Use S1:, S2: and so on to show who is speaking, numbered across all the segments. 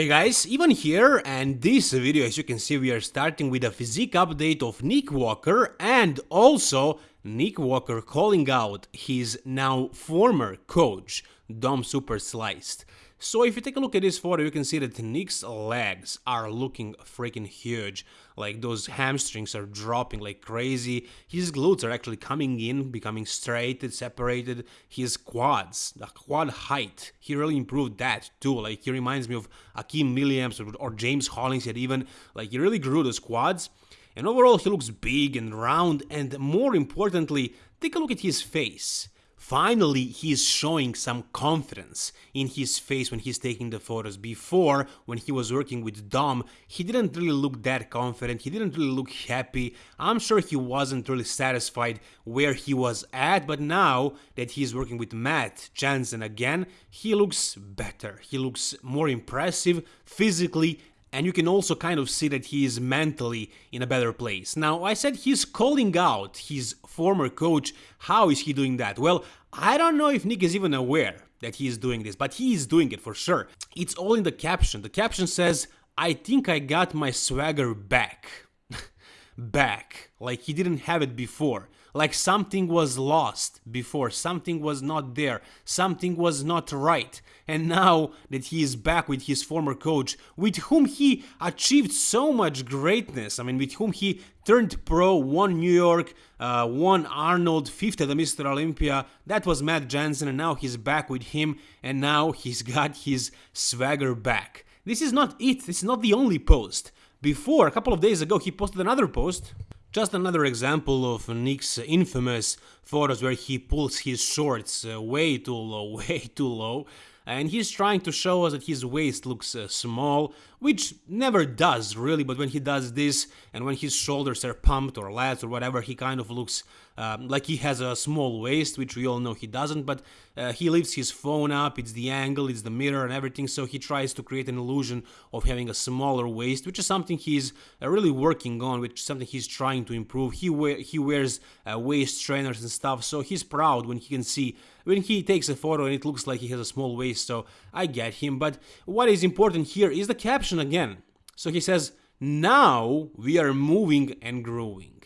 S1: Hey guys, Ivan here, and this video, as you can see, we are starting with a physique update of Nick Walker and also Nick Walker calling out his now former coach, Dom Super Sliced. So if you take a look at this photo, you can see that Nick's legs are looking freaking huge. Like those hamstrings are dropping like crazy. His glutes are actually coming in, becoming straight and separated. His quads, the quad height, he really improved that too. Like he reminds me of Akim Williams or, or James Hollingshead even. Like he really grew those quads. And overall, he looks big and round, and more importantly, take a look at his face. Finally, he's showing some confidence in his face when he's taking the photos. Before, when he was working with Dom, he didn't really look that confident, he didn't really look happy. I'm sure he wasn't really satisfied where he was at, but now that he's working with Matt Jansen again, he looks better. He looks more impressive physically and you can also kind of see that he is mentally in a better place. Now, I said he's calling out his former coach. How is he doing that? Well, I don't know if Nick is even aware that he is doing this, but he is doing it for sure. It's all in the caption. The caption says, I think I got my swagger back. back. Like he didn't have it before like something was lost before, something was not there, something was not right. And now that he is back with his former coach, with whom he achieved so much greatness, I mean, with whom he turned pro, won New York, uh, won Arnold, fifth at the Mr. Olympia, that was Matt Jansen, and now he's back with him, and now he's got his swagger back. This is not it, this is not the only post. Before, a couple of days ago, he posted another post just another example of Nick's infamous photos where he pulls his shorts uh, way too low, way too low, and he's trying to show us that his waist looks uh, small, which never does really, but when he does this and when his shoulders are pumped or lats or whatever, he kind of looks um, like he has a small waist, which we all know he doesn't, but uh, he lifts his phone up, it's the angle, it's the mirror and everything, so he tries to create an illusion of having a smaller waist, which is something he's uh, really working on, which is something he's trying to improve. He, wear, he wears uh, waist trainers and stuff, so he's proud when he can see, when he takes a photo and it looks like he has a small waist, so I get him, but what is important here is the caption again. So he says, now we are moving and growing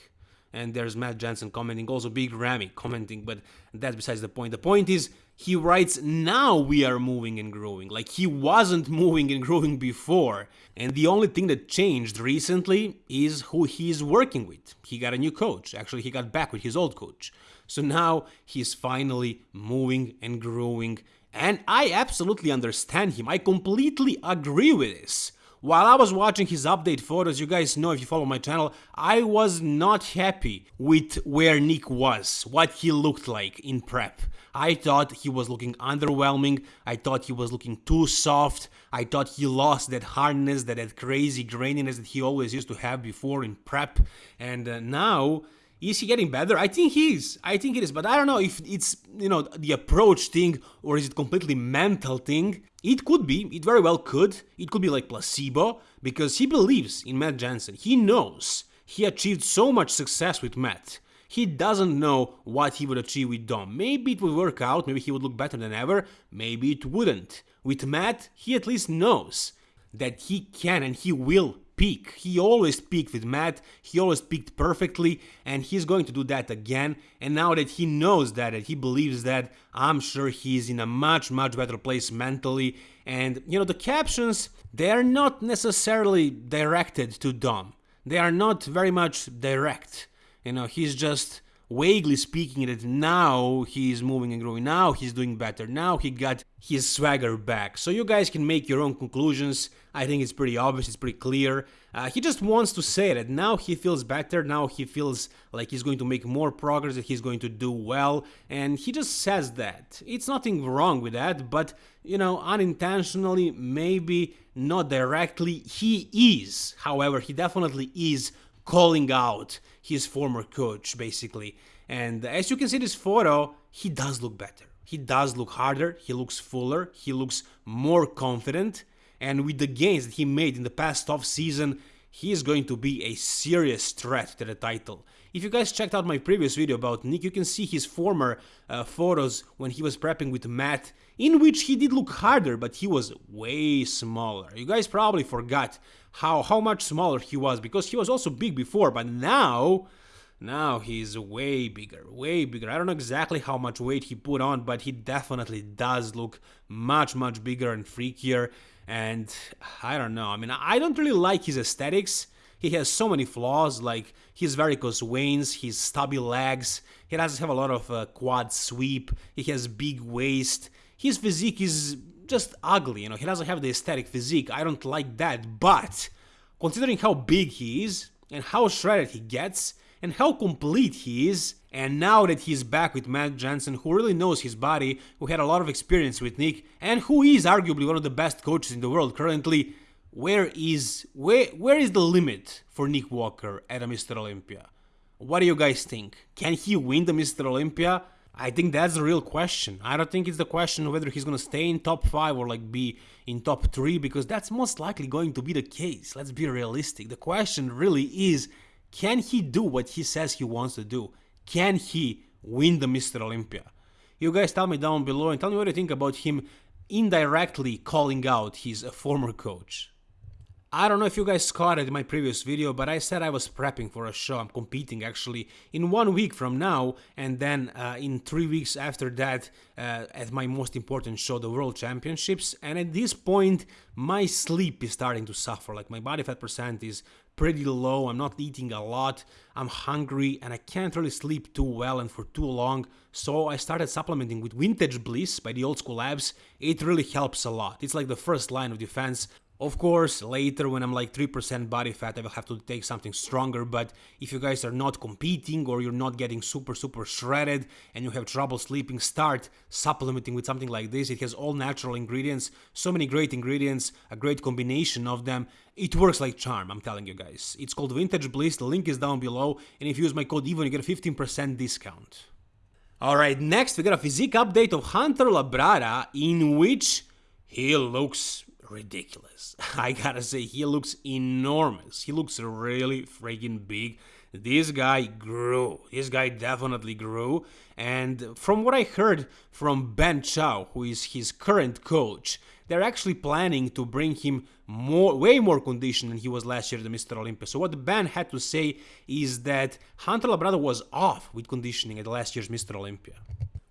S1: and there's Matt Jansen commenting, also Big Ramy commenting, but that's besides the point. The point is, he writes, now we are moving and growing, like he wasn't moving and growing before. And the only thing that changed recently is who he's working with. He got a new coach, actually he got back with his old coach. So now he's finally moving and growing, and I absolutely understand him, I completely agree with this. While I was watching his update photos, you guys know if you follow my channel, I was not happy with where Nick was, what he looked like in prep. I thought he was looking underwhelming, I thought he was looking too soft, I thought he lost that hardness, that, that crazy graininess that he always used to have before in prep, and uh, now is he getting better? I think he is. I think it is, but I don't know if it's, you know, the approach thing or is it completely mental thing. It could be, it very well could. It could be like placebo because he believes in Matt Jansen. He knows he achieved so much success with Matt. He doesn't know what he would achieve with Dom. Maybe it would work out, maybe he would look better than ever, maybe it wouldn't. With Matt, he at least knows that he can and he will peak. He always peaked with Matt, he always peaked perfectly, and he's going to do that again. And now that he knows that, he believes that, I'm sure he's in a much, much better place mentally. And, you know, the captions, they are not necessarily directed to Dom. They are not very much direct. You know, he's just vaguely speaking that now he's moving and growing, now he's doing better, now he got his swagger back. So you guys can make your own conclusions. I think it's pretty obvious, it's pretty clear. Uh, he just wants to say that now he feels better, now he feels like he's going to make more progress, that he's going to do well, and he just says that. It's nothing wrong with that, but, you know, unintentionally, maybe not directly, he is. However, he definitely is calling out his former coach, basically. And as you can see this photo, he does look better. He does look harder, he looks fuller, he looks more confident, and with the gains that he made in the past off season, he is going to be a serious threat to the title. If you guys checked out my previous video about Nick, you can see his former uh, photos when he was prepping with Matt, in which he did look harder, but he was way smaller. You guys probably forgot how, how much smaller he was, because he was also big before, but now... Now he's way bigger, way bigger. I don't know exactly how much weight he put on, but he definitely does look much, much bigger and freakier. And I don't know. I mean, I don't really like his aesthetics. He has so many flaws, like his varicose veins, his stubby legs. He doesn't have a lot of uh, quad sweep. He has big waist. His physique is just ugly. You know, he doesn't have the aesthetic physique. I don't like that. But considering how big he is and how shredded he gets, and how complete he is. And now that he's back with Matt Jansen, who really knows his body, who had a lot of experience with Nick, and who is arguably one of the best coaches in the world currently, where is where where is the limit for Nick Walker at a Mr. Olympia? What do you guys think? Can he win the Mr. Olympia? I think that's the real question. I don't think it's the question of whether he's gonna stay in top 5 or like be in top 3 because that's most likely going to be the case. Let's be realistic. The question really is can he do what he says he wants to do? Can he win the Mr. Olympia? You guys tell me down below and tell me what you think about him indirectly calling out his former coach. I don't know if you guys caught it in my previous video, but I said I was prepping for a show. I'm competing actually in one week from now, and then uh, in three weeks after that uh, at my most important show, the World Championships. And at this point, my sleep is starting to suffer. Like my body fat percent is pretty low. I'm not eating a lot. I'm hungry, and I can't really sleep too well and for too long. So I started supplementing with Vintage Bliss by the Old School Labs. It really helps a lot. It's like the first line of defense of course, later when I'm like 3% body fat, I will have to take something stronger, but if you guys are not competing or you're not getting super, super shredded and you have trouble sleeping, start supplementing with something like this. It has all natural ingredients, so many great ingredients, a great combination of them. It works like charm, I'm telling you guys. It's called Vintage Bliss, the link is down below, and if you use my code EVON, you get a 15% discount. Alright, next we got a physique update of Hunter Labrada, in which he looks ridiculous. I gotta say, he looks enormous. He looks really freaking big. This guy grew. This guy definitely grew. And from what I heard from Ben Chow, who is his current coach, they're actually planning to bring him more, way more condition than he was last year at the Mr. Olympia. So what Ben had to say is that Hunter Labrada was off with conditioning at last year's Mr. Olympia.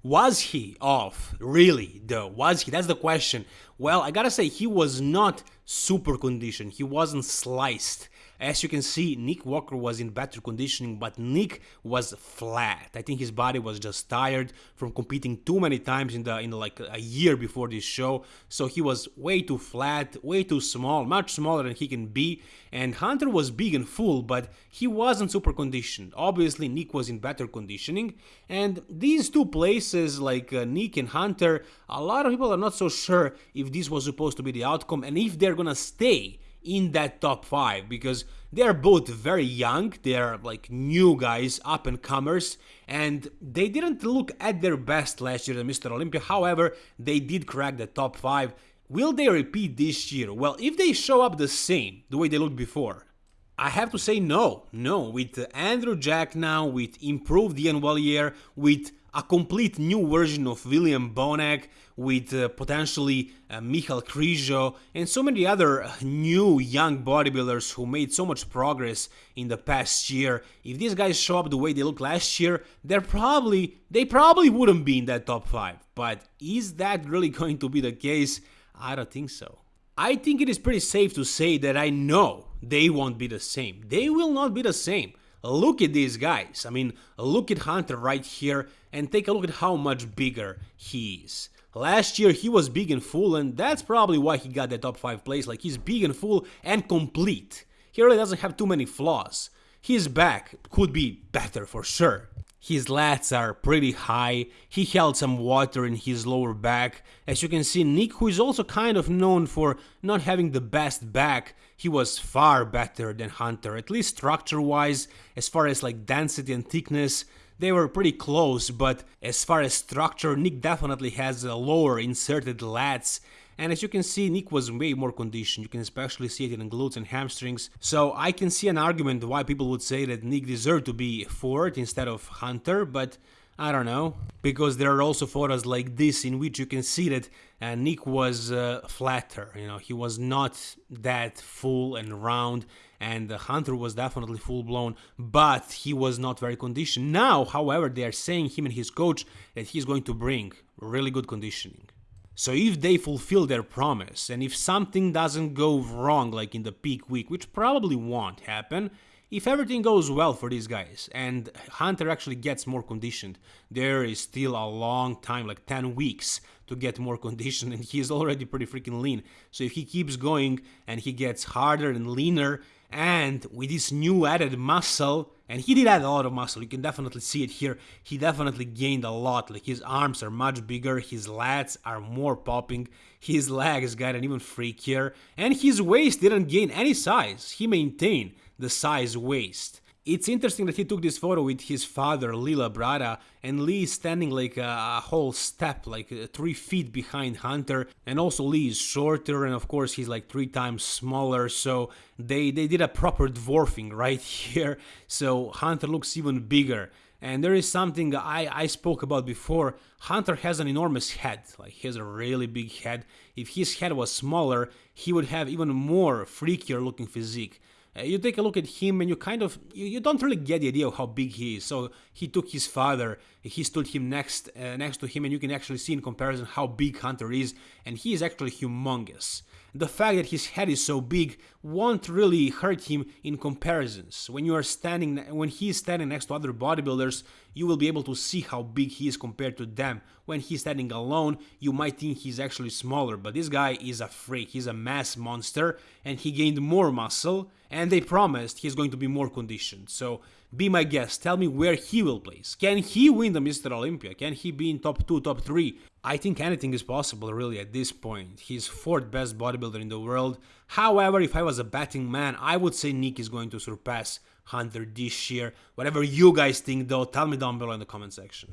S1: Was he off? Really, though? Was he? That's the question. Well, I gotta say, he was not super conditioned. He wasn't sliced. As you can see, Nick Walker was in better conditioning, but Nick was flat. I think his body was just tired from competing too many times in the in like a year before this show. So he was way too flat, way too small, much smaller than he can be. And Hunter was big and full, but he wasn't super conditioned. Obviously, Nick was in better conditioning. And these two places, like uh, Nick and Hunter, a lot of people are not so sure if this was supposed to be the outcome and if they're gonna stay in that top 5 because they're both very young, they're like new guys, up and comers, and they didn't look at their best last year at Mr. Olympia. However, they did crack the top 5. Will they repeat this year? Well, if they show up the same, the way they looked before, I have to say no, no. With Andrew Jack now, with improved Iain Valliere, with a complete new version of William Bonac, with uh, potentially uh, Michal Krizo and so many other new young bodybuilders who made so much progress in the past year. If these guys show up the way they looked last year, they're probably they probably wouldn't be in that top 5. But is that really going to be the case? I don't think so. I think it is pretty safe to say that I know they won't be the same. They will not be the same. Look at these guys. I mean, look at Hunter right here and take a look at how much bigger he is. Last year he was big and full and that's probably why he got the top 5 place, like he's big and full and complete. He really doesn't have too many flaws. His back could be better for sure. His lats are pretty high, he held some water in his lower back. As you can see, Nick, who is also kind of known for not having the best back, he was far better than Hunter, at least structure-wise, as far as like density and thickness, they were pretty close, but as far as structure, Nick definitely has a lower inserted lats, and as you can see, Nick was way more conditioned. You can especially see it in glutes and hamstrings. So I can see an argument why people would say that Nick deserved to be fourth instead of Hunter, but I don't know, because there are also photos like this in which you can see that uh, Nick was uh, flatter, you know, he was not that full and round, and Hunter was definitely full blown, but he was not very conditioned. Now, however, they are saying him and his coach that he's going to bring really good conditioning. So if they fulfill their promise, and if something doesn't go wrong like in the peak week, which probably won't happen, if everything goes well for these guys and Hunter actually gets more conditioned, there is still a long time, like 10 weeks, to get more conditioned and he's already pretty freaking lean. So if he keeps going and he gets harder and leaner and with this new added muscle, and he did add a lot of muscle, you can definitely see it here, he definitely gained a lot, like his arms are much bigger, his lats are more popping, his legs got an even freakier, and his waist didn't gain any size, he maintained the size waist. It's interesting that he took this photo with his father, Lee Labrada, and Lee is standing like a, a whole step, like uh, three feet behind Hunter, and also Lee is shorter, and of course he's like three times smaller, so they, they did a proper dwarfing right here, so Hunter looks even bigger. And there is something I, I spoke about before. Hunter has an enormous head, like he has a really big head. If his head was smaller, he would have even more freakier looking physique. Uh, you take a look at him and you kind of you, you, don't really get the idea of how big he is so he took his father he stood him next uh, next to him and you can actually see in comparison how big hunter is and he is actually humongous the fact that his head is so big won't really hurt him in comparisons. When you are standing, when he is standing next to other bodybuilders, you will be able to see how big he is compared to them. When he's standing alone, you might think he's actually smaller, but this guy is a freak. He's a mass monster, and he gained more muscle, and they promised he's going to be more conditioned. So be my guest, tell me where he will place. Can he win the Mr. Olympia? Can he be in top 2, top 3? I think anything is possible really at this point. He's fourth best bodybuilder in the world. However, if I was a betting man, I would say Nick is going to surpass Hunter this year. Whatever you guys think though, tell me down below in the comment section.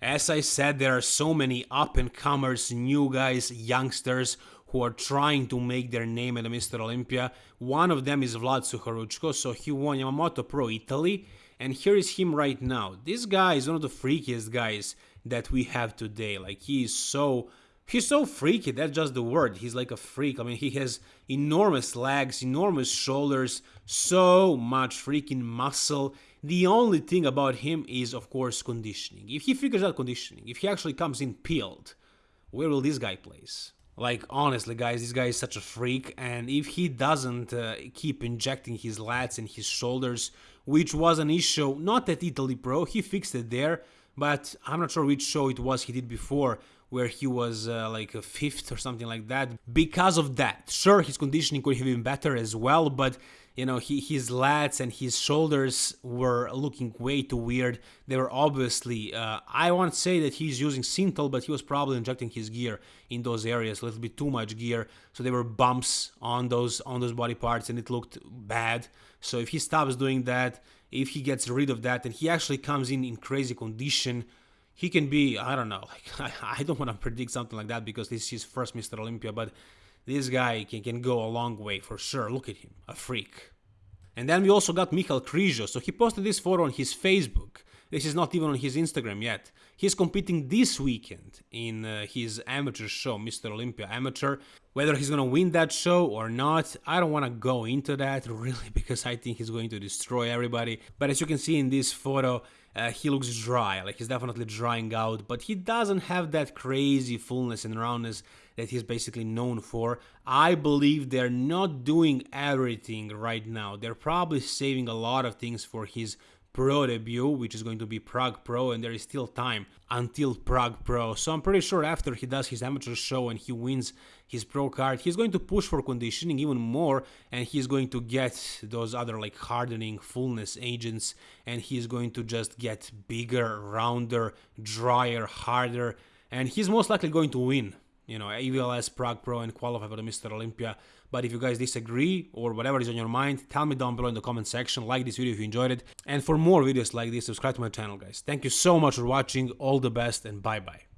S1: As I said, there are so many up-and-comers, new guys, youngsters who are trying to make their name at the Mr. Olympia. One of them is Vlad Sucharuchko, so he won Yamamoto Pro Italy, and here is him right now. This guy is one of the freakiest guys that we have today. Like he is so he's so freaky, that's just the word. He's like a freak. I mean, he has enormous legs, enormous shoulders, so much freaking muscle. The only thing about him is, of course, conditioning. If he figures out conditioning, if he actually comes in peeled, where will this guy place? Like, honestly, guys, this guy is such a freak, and if he doesn't uh, keep injecting his lats and his shoulders, which was an issue not at Italy Pro, he fixed it there, but I'm not sure which show it was he did before, where he was uh, like a fifth or something like that. Because of that, sure, his conditioning could have been better as well, but you know, he, his lats and his shoulders were looking way too weird. They were obviously, uh, I won't say that he's using Synthol, but he was probably injecting his gear in those areas, a little bit too much gear. So there were bumps on those on those body parts, and it looked bad. So if he stops doing that, if he gets rid of that, and he actually comes in in crazy condition, he can be, I don't know, like I, I don't want to predict something like that because this is his first Mr. Olympia, but this guy can, can go a long way for sure. Look at him, a freak. And then we also got Michal Krizo, so he posted this photo on his Facebook. This is not even on his Instagram yet. He's competing this weekend in uh, his amateur show, Mr. Olympia Amateur. Whether he's gonna win that show or not, I don't wanna go into that really because I think he's going to destroy everybody. But as you can see in this photo, uh, he looks dry, like he's definitely drying out, but he doesn't have that crazy fullness and roundness that he's basically known for. I believe they're not doing everything right now. They're probably saving a lot of things for his Pro debut, which is going to be Prague Pro, and there is still time until Prague Pro. So I'm pretty sure after he does his amateur show and he wins his pro card, he's going to push for conditioning even more, and he's going to get those other like hardening fullness agents, and he's going to just get bigger, rounder, drier, harder, and he's most likely going to win you know, EVLS, Prague Pro, and qualify for the Mr. Olympia. But if you guys disagree or whatever is on your mind, tell me down below in the comment section. Like this video if you enjoyed it. And for more videos like this, subscribe to my channel, guys. Thank you so much for watching. All the best and bye-bye.